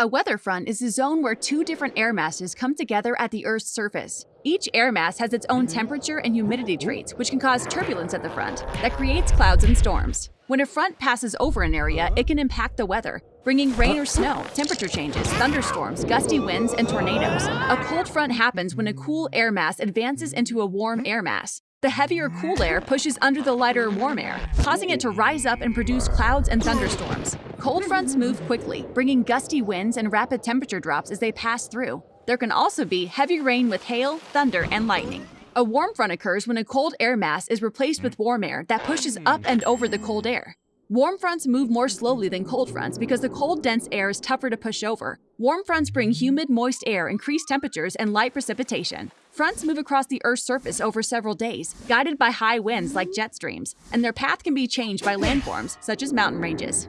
A weather front is a zone where two different air masses come together at the Earth's surface. Each air mass has its own temperature and humidity traits, which can cause turbulence at the front that creates clouds and storms. When a front passes over an area, it can impact the weather, bringing rain or snow, temperature changes, thunderstorms, gusty winds, and tornadoes. A cold front happens when a cool air mass advances into a warm air mass. The heavier cool air pushes under the lighter warm air, causing it to rise up and produce clouds and thunderstorms. Cold fronts move quickly, bringing gusty winds and rapid temperature drops as they pass through. There can also be heavy rain with hail, thunder, and lightning. A warm front occurs when a cold air mass is replaced with warm air that pushes up and over the cold air. Warm fronts move more slowly than cold fronts because the cold, dense air is tougher to push over. Warm fronts bring humid, moist air, increased temperatures, and light precipitation. Fronts move across the Earth's surface over several days, guided by high winds like jet streams, and their path can be changed by landforms, such as mountain ranges.